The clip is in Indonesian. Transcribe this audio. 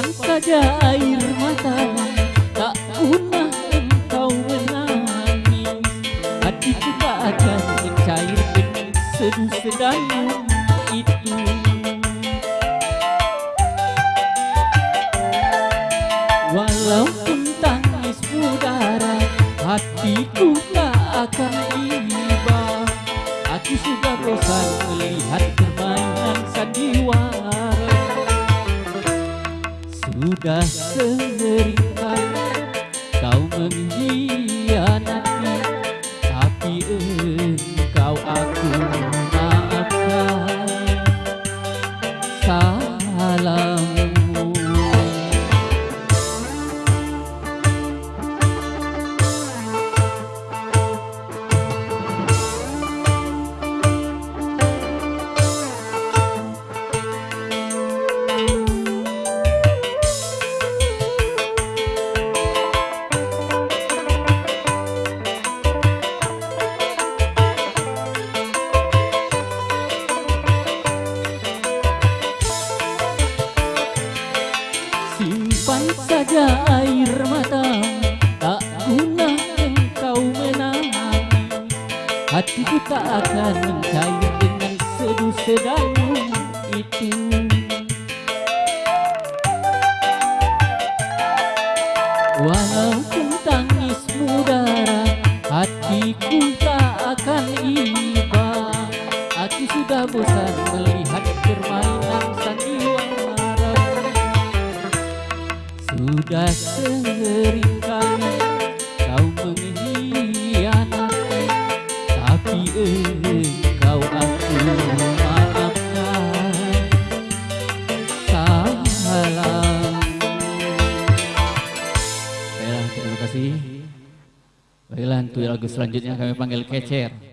Saja air mata Tak pernah engkau menangis. Hatiku tak akan mencair dengan seduh sedayu itu. Walaupun tangis mudara Hatiku tak akan iba. Aku sudah bosan melihat Sudah kali kau mengkhianati Tapi engkau aku maafkan. Salahmu Saja air mata Tak guna engkau menangis Hatiku tak akan mencair dengan seduh sedayu itu. Walaupun tangis mudara Hatiku tak akan iba. Aku sudah bosan melihat sudah sering kali kau mengkhianati. Tapi engkau aku maafkan Salam Baiklah terima kasih. Baiklah untuk lagu selanjutnya kami panggil Kecer